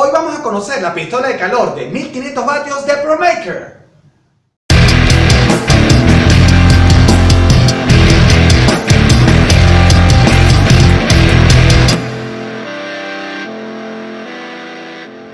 Hoy vamos a conocer la pistola de calor de 1500 vatios de ProMaker.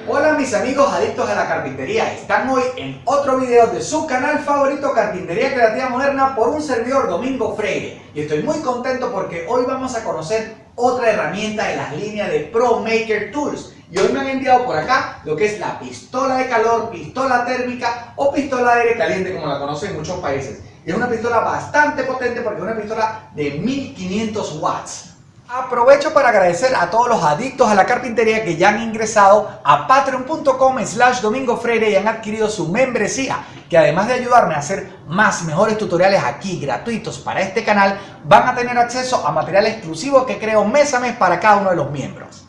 Hola mis amigos adictos a la carpintería, están hoy en otro video de su canal favorito Carpintería Creativa Moderna por un servidor Domingo Freire. Y estoy muy contento porque hoy vamos a conocer otra herramienta de las líneas de ProMaker Tools y hoy me han enviado por acá lo que es la pistola de calor, pistola térmica o pistola de aire caliente como la conocen en muchos países. Y es una pistola bastante potente porque es una pistola de 1500 watts. Aprovecho para agradecer a todos los adictos a la carpintería que ya han ingresado a patreon.com slash domingo freire y han adquirido su membresía que además de ayudarme a hacer más mejores tutoriales aquí gratuitos para este canal van a tener acceso a material exclusivo que creo mes a mes para cada uno de los miembros.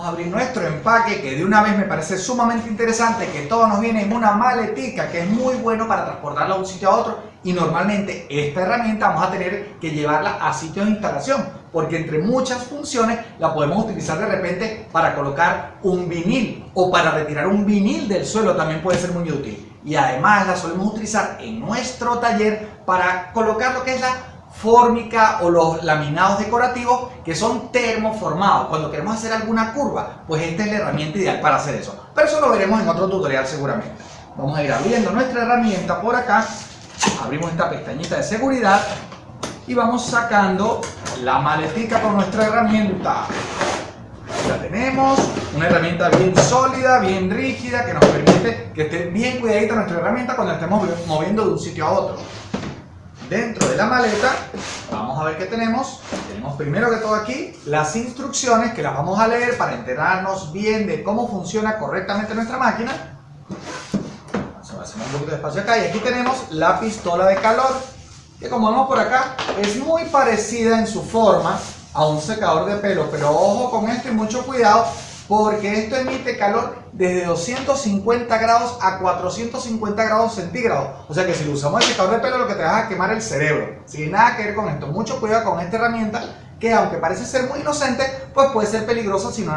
Vamos a abrir nuestro empaque que de una vez me parece sumamente interesante que todo nos viene en una maletica que es muy bueno para transportarlo de un sitio a otro. Y normalmente esta herramienta vamos a tener que llevarla a sitio de instalación porque entre muchas funciones la podemos utilizar de repente para colocar un vinil o para retirar un vinil del suelo también puede ser muy útil. Y además la solemos utilizar en nuestro taller para colocar lo que es la fórmica o los laminados decorativos que son termoformados. Cuando queremos hacer alguna curva, pues esta es la herramienta ideal para hacer eso. Pero eso lo veremos en otro tutorial seguramente. Vamos a ir abriendo nuestra herramienta por acá. Abrimos esta pestañita de seguridad y vamos sacando la maletica con nuestra herramienta. Ya tenemos una herramienta bien sólida, bien rígida, que nos permite que esté bien cuidadita nuestra herramienta cuando estemos moviendo de un sitio a otro dentro de la maleta, vamos a ver qué tenemos. Tenemos primero que todo aquí las instrucciones que las vamos a leer para enterarnos bien de cómo funciona correctamente nuestra máquina. Hacemos un poquito de espacio acá y aquí tenemos la pistola de calor que como vemos por acá es muy parecida en su forma a un secador de pelo, pero ojo con esto y mucho cuidado porque esto emite calor desde 250 grados a 450 grados centígrados. O sea que si lo usamos el secador de pelo lo que te va a quemar el cerebro. Sin nada que ver con esto. Mucho cuidado con esta herramienta que aunque parece ser muy inocente, pues puede ser peligrosa si no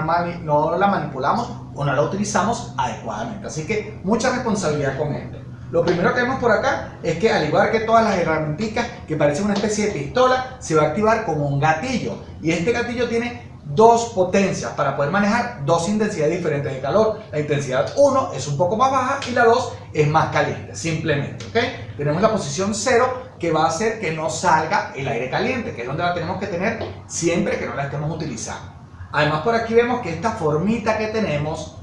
la manipulamos o no la utilizamos adecuadamente. Así que mucha responsabilidad con esto. Lo primero que vemos por acá es que al igual que todas las herramientas que parecen una especie de pistola, se va a activar como un gatillo. Y este gatillo tiene dos potencias para poder manejar dos intensidades diferentes de calor. La intensidad 1 es un poco más baja y la 2 es más caliente, simplemente. ¿ok? Tenemos la posición 0 que va a hacer que no salga el aire caliente, que es donde la tenemos que tener siempre que no la estemos utilizando. Además por aquí vemos que esta formita que tenemos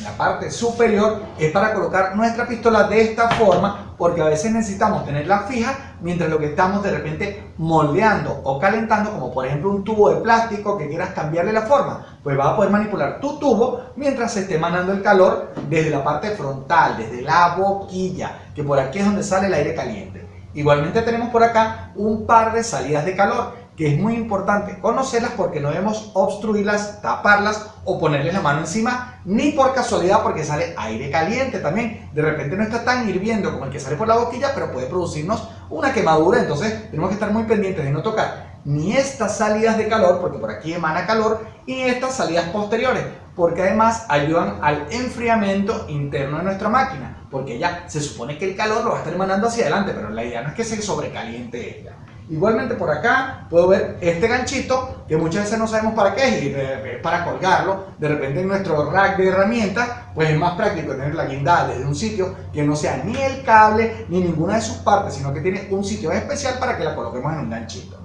en la parte superior es para colocar nuestra pistola de esta forma porque a veces necesitamos tenerla fija mientras lo que estamos de repente moldeando o calentando como por ejemplo un tubo de plástico que quieras cambiarle la forma pues vas a poder manipular tu tubo mientras se esté emanando el calor desde la parte frontal, desde la boquilla que por aquí es donde sale el aire caliente. Igualmente tenemos por acá un par de salidas de calor que es muy importante conocerlas porque no debemos obstruirlas, taparlas o ponerles la mano encima, ni por casualidad porque sale aire caliente también. De repente no está tan hirviendo como el que sale por la boquilla, pero puede producirnos una quemadura, entonces tenemos que estar muy pendientes de no tocar ni estas salidas de calor, porque por aquí emana calor, y estas salidas posteriores, porque además ayudan al enfriamiento interno de nuestra máquina, porque ya se supone que el calor lo va a estar emanando hacia adelante, pero la idea no es que se sobrecaliente ella. Igualmente por acá puedo ver este ganchito que muchas veces no sabemos para qué es es para colgarlo. De repente en nuestro rack de herramientas pues es más práctico tener la guindada desde un sitio que no sea ni el cable ni ninguna de sus partes, sino que tiene un sitio especial para que la coloquemos en un ganchito.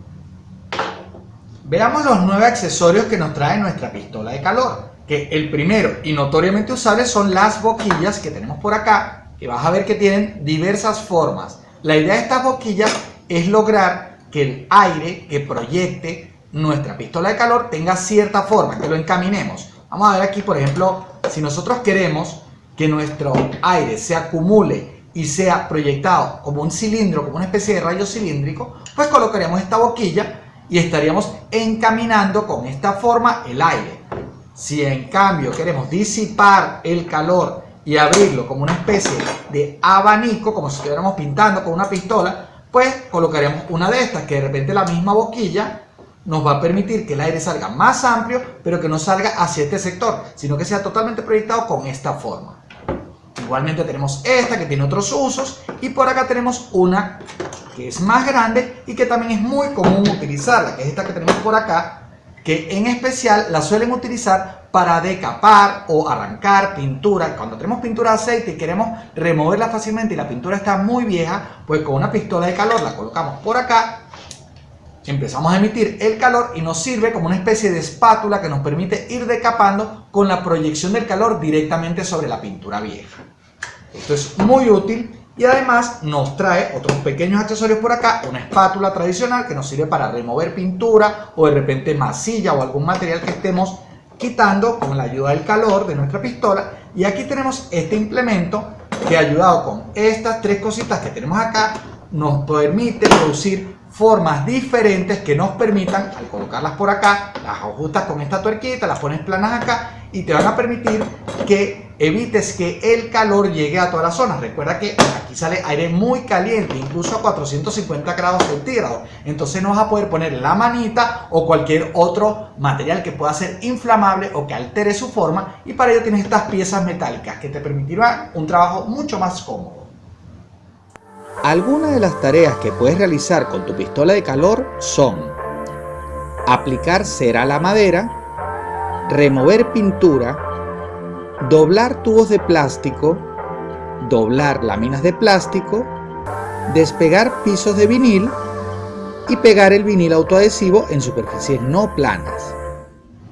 Veamos los nueve accesorios que nos trae nuestra pistola de calor. Que el primero y notoriamente usable son las boquillas que tenemos por acá, que vas a ver que tienen diversas formas. La idea de estas boquillas es lograr que el aire que proyecte nuestra pistola de calor tenga cierta forma, que lo encaminemos. Vamos a ver aquí, por ejemplo, si nosotros queremos que nuestro aire se acumule y sea proyectado como un cilindro, como una especie de rayo cilíndrico, pues colocaríamos esta boquilla y estaríamos encaminando con esta forma el aire. Si en cambio queremos disipar el calor y abrirlo como una especie de abanico, como si estuviéramos pintando con una pistola, pues colocaremos una de estas, que de repente la misma boquilla nos va a permitir que el aire salga más amplio, pero que no salga hacia este sector, sino que sea totalmente proyectado con esta forma. Igualmente tenemos esta que tiene otros usos y por acá tenemos una que es más grande y que también es muy común utilizarla, que es esta que tenemos por acá, que en especial la suelen utilizar para decapar o arrancar pintura. Cuando tenemos pintura de aceite y queremos removerla fácilmente y la pintura está muy vieja, pues con una pistola de calor la colocamos por acá, empezamos a emitir el calor y nos sirve como una especie de espátula que nos permite ir decapando con la proyección del calor directamente sobre la pintura vieja. Esto es muy útil y además nos trae otros pequeños accesorios por acá, una espátula tradicional que nos sirve para remover pintura o de repente masilla o algún material que estemos quitando con la ayuda del calor de nuestra pistola. Y aquí tenemos este implemento que ayudado con estas tres cositas que tenemos acá nos permite producir formas diferentes que nos permitan, al colocarlas por acá, las ajustas con esta tuerquita, las pones planas acá y te van a permitir que evites que el calor llegue a todas las zonas. Recuerda que aquí sale aire muy caliente, incluso a 450 grados centígrados. Entonces no vas a poder poner la manita o cualquier otro material que pueda ser inflamable o que altere su forma. Y para ello tienes estas piezas metálicas que te permitirán un trabajo mucho más cómodo. Algunas de las tareas que puedes realizar con tu pistola de calor son aplicar cera a la madera, remover pintura, doblar tubos de plástico, doblar láminas de plástico, despegar pisos de vinil y pegar el vinil autoadhesivo en superficies no planas.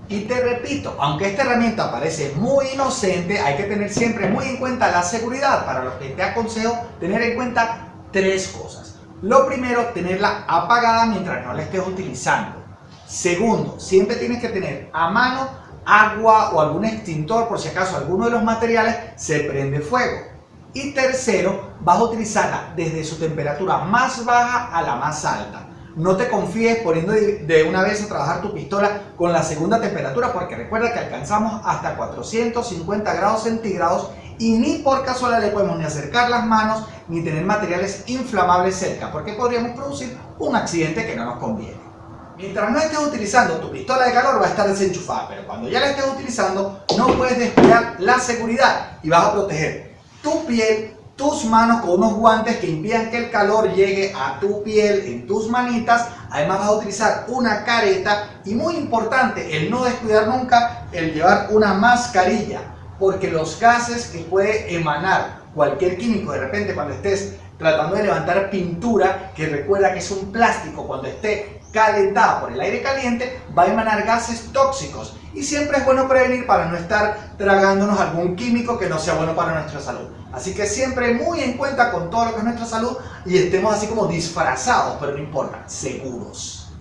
Y te repito, aunque esta herramienta parece muy inocente, hay que tener siempre muy en cuenta la seguridad, para lo que te aconsejo tener en cuenta tres cosas. Lo primero, tenerla apagada mientras no la estés utilizando. Segundo, siempre tienes que tener a mano agua o algún extintor por si acaso alguno de los materiales se prende fuego. Y tercero, vas a utilizarla desde su temperatura más baja a la más alta. No te confíes poniendo de una vez a trabajar tu pistola con la segunda temperatura porque recuerda que alcanzamos hasta 450 grados centígrados y ni por casualidad le podemos ni acercar las manos ni tener materiales inflamables cerca porque podríamos producir un accidente que no nos conviene. Mientras no estés utilizando tu pistola de calor va a estar desenchufada, pero cuando ya la estés utilizando no puedes descuidar la seguridad y vas a proteger tu piel, tus manos con unos guantes que impidan que el calor llegue a tu piel en tus manitas. Además vas a utilizar una careta y muy importante el no descuidar nunca el llevar una mascarilla porque los gases que puede emanar cualquier químico de repente cuando estés tratando de levantar pintura que recuerda que es un plástico cuando esté calentada por el aire caliente va a emanar gases tóxicos y siempre es bueno prevenir para no estar tragándonos algún químico que no sea bueno para nuestra salud. Así que siempre muy en cuenta con todo lo que es nuestra salud y estemos así como disfrazados, pero no importa, seguros.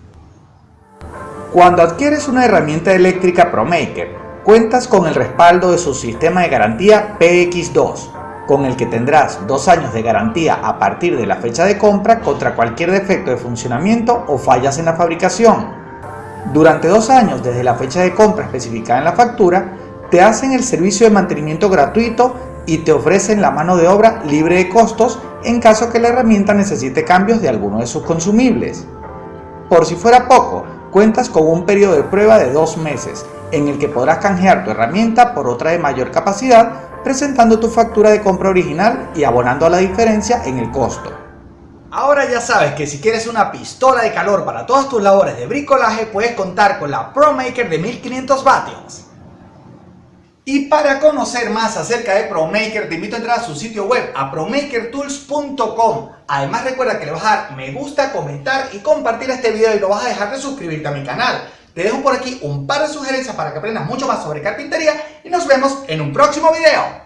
Cuando adquieres una herramienta eléctrica ProMaker, cuentas con el respaldo de su sistema de garantía PX2 con el que tendrás dos años de garantía a partir de la fecha de compra contra cualquier defecto de funcionamiento o fallas en la fabricación. Durante dos años desde la fecha de compra especificada en la factura, te hacen el servicio de mantenimiento gratuito y te ofrecen la mano de obra libre de costos en caso que la herramienta necesite cambios de alguno de sus consumibles. Por si fuera poco, cuentas con un periodo de prueba de dos meses en el que podrás canjear tu herramienta por otra de mayor capacidad presentando tu factura de compra original y abonando a la diferencia en el costo. Ahora ya sabes que si quieres una pistola de calor para todas tus labores de bricolaje puedes contar con la ProMaker de 1500 vatios. Y para conocer más acerca de ProMaker te invito a entrar a su sitio web a promakertools.com Además recuerda que le vas a dar me gusta, comentar y compartir este video y no vas a dejar de suscribirte a mi canal. Te dejo por aquí un par de sugerencias para que aprendas mucho más sobre carpintería y nos vemos en un próximo video.